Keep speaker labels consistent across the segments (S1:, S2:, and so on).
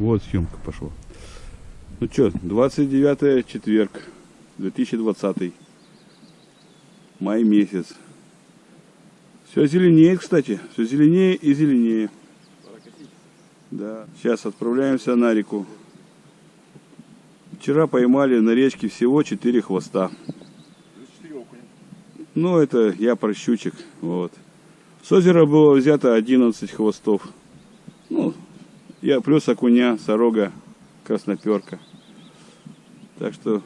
S1: Вот съемка пошла. Ну что, 29 четверг, 2020. Май месяц. Все зеленеет, кстати. Все зеленее и зеленее. Да. Сейчас отправляемся на реку. Вчера поймали на речке всего 4 хвоста. Ну, это я про щучек. Вот. С озера было взято 11 хвостов. Я плюс окуня, сорога, красноперка. Так что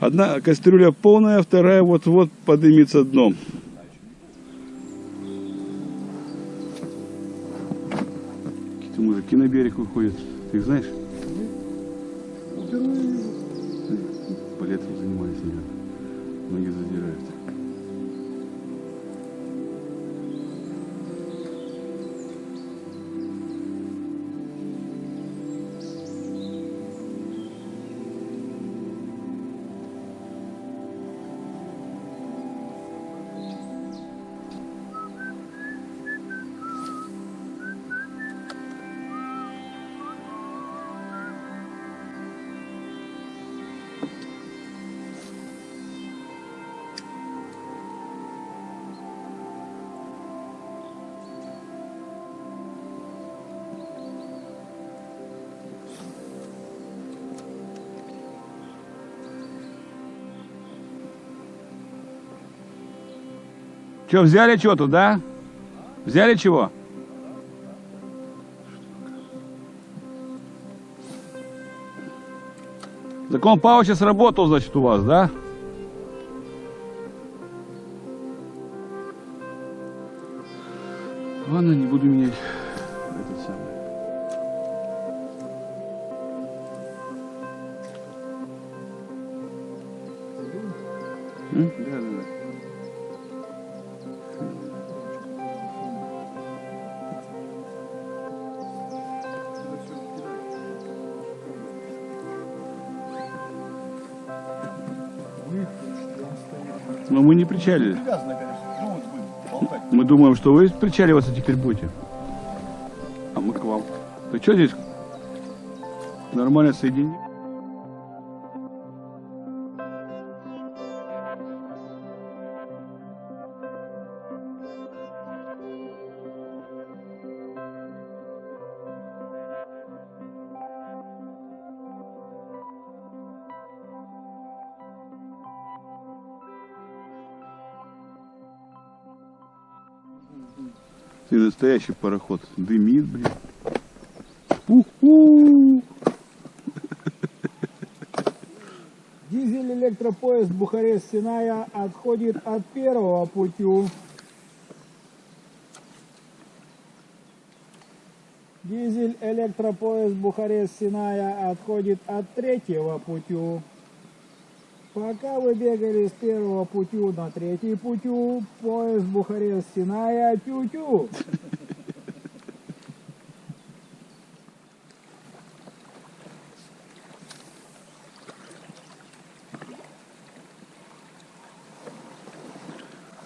S1: одна кастрюля полная, вторая вот-вот подымется дном. Какие-то мужики на берег выходят. Ты их знаешь? Балетом занимаюсь, я. Ноги задирают. Че, взяли что тут, да? Взяли чего? Закон Павловича сработал, значит, у вас, да? Ладно, не буду менять этот самый. Да, да, да. Но мы не причалили. Мы думаем, что вы причаливаться теперь будете. А мы к вам. Ты что здесь? Нормально соедини. Ты настоящий пароход. Дымит, блин. У-ху!
S2: Дизель электропоезд Бухарест-Синая отходит от первого путю. Дизель электропоезд Бухарест-Синая отходит от третьего путю. Пока вы бегали с первого путю на третий путю, поезд Бухарест-Синая тю-тю.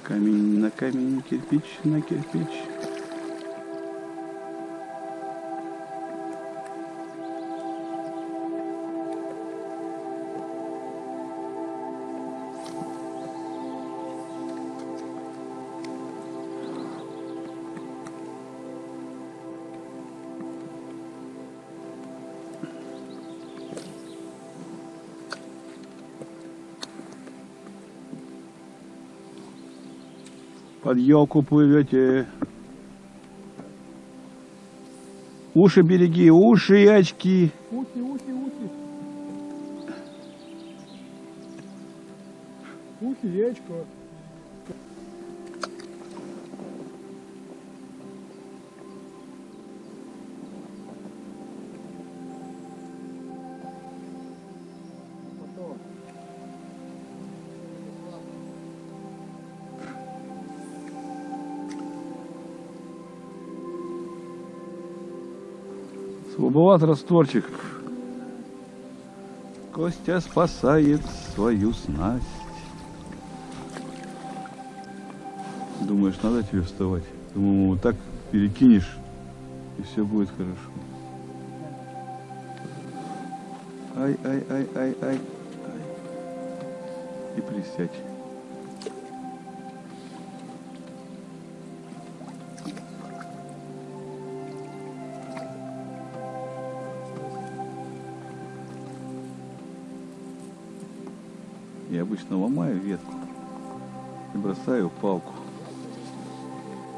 S1: Камень на камень, кирпич на кирпич. Под елку плывете. Уши береги, уши и очки.
S2: Ути, ути, ути. Ути, речка.
S1: Слабоват растворчик. Костя спасает свою снасть. Думаешь, надо тебе вставать? Думаю, вот так перекинешь, и все будет хорошо. Ай, ай, ай, ай, ай. ай. И присядь. Я обычно ломаю ветку и бросаю палку.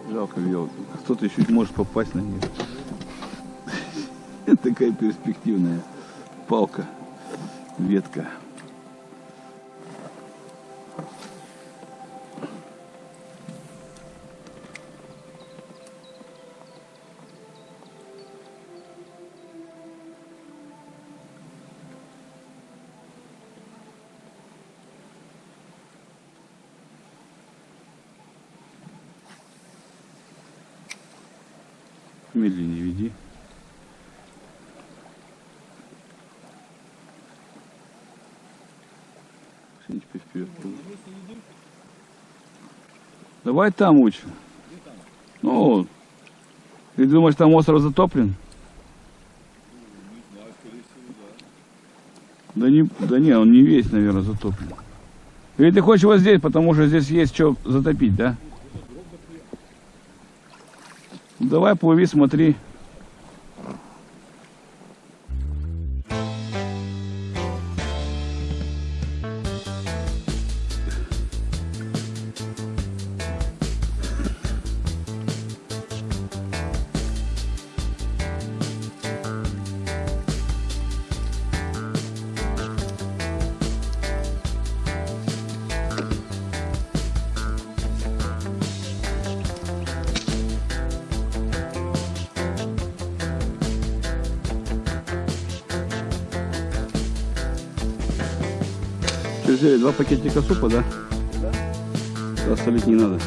S1: Жалко ее. Кто-то еще может попасть на нее. Такая перспективная палка, ветка. Медленнее веди. Теперь вперед. Давай там лучше. Ну, ты думаешь, там остров затоплен? Да не, да не, он не весь, наверное, затоплен. Или ты хочешь вот здесь, потому что здесь есть что затопить, да? Давай плыви, смотри. Взяли? Два пакетика супа, да? Да. солить не надо.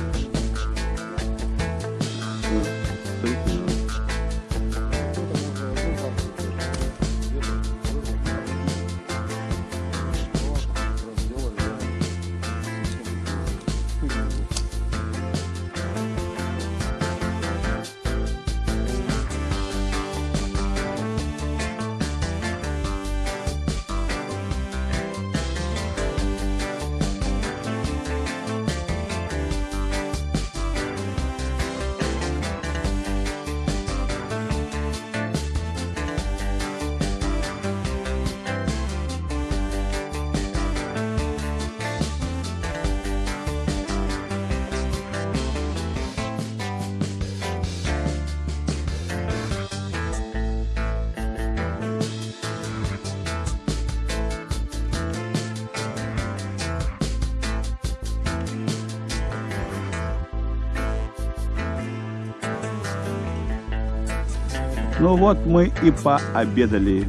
S1: Ну вот мы и пообедали.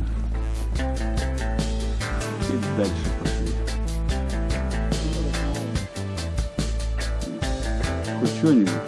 S1: И дальше пошли. Хоть что-нибудь.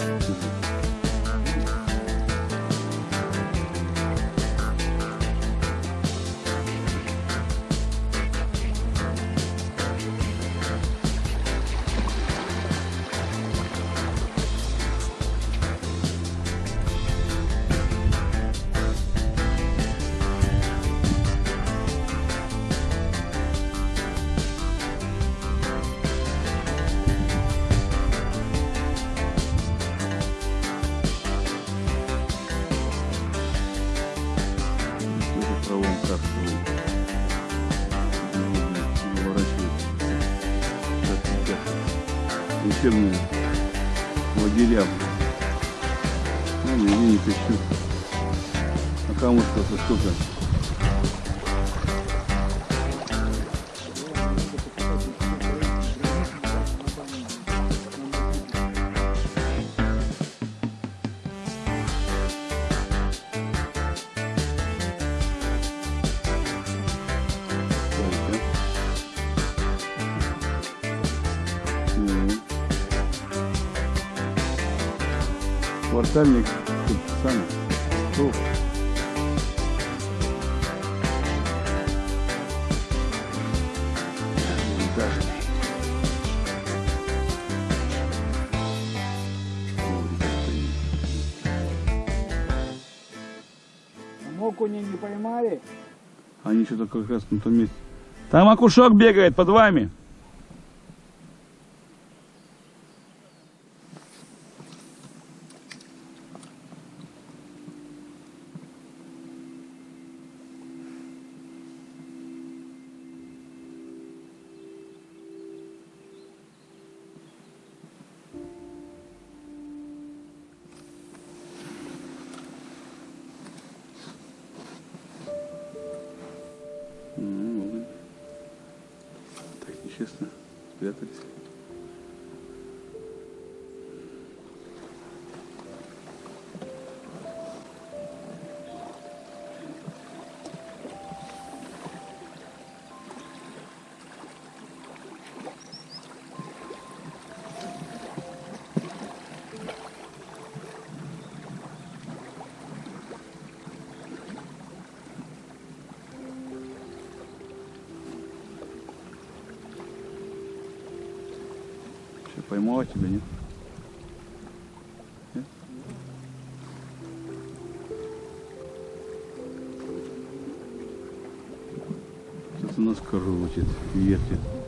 S1: Учебные лагеря. Ну, нигде не пищу. А камушка-то сколько? Сколько? Квартальник тут сам. Тут. Этажный. Коврик стоит.
S2: Там окуня не поймали?
S1: Они что-то как раз на том месте. Там окушок бегает под вами. Так нечестно. Спрятались. Поймала тебя, нет? Нет? Что-то нас крутит, вертит.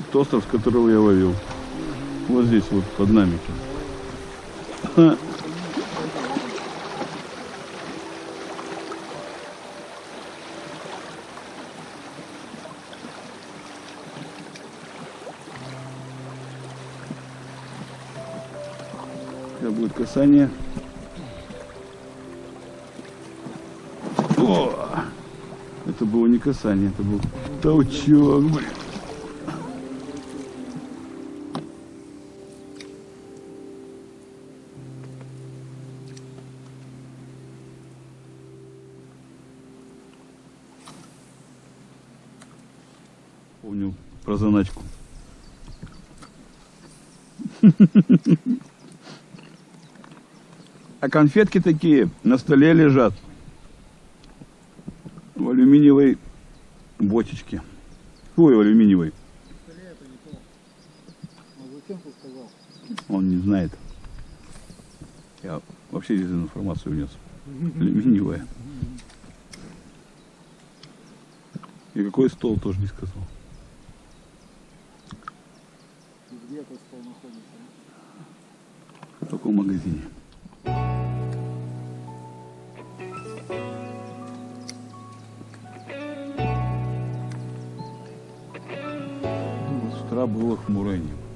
S1: Этот остров, с которого я ловил. Вот здесь вот под нами сейчас. Будет касание. О! Это было не касание, это был толчок, блин. А конфетки такие на столе лежат. В алюминиевой бочечке. Ой, в алюминиевой. Он не знает. Я вообще дезинформацию внес. Алюминиевая. И какой стол тоже не сказал.
S2: Где этот стол находится?
S1: В магазине. Было хмурое небо.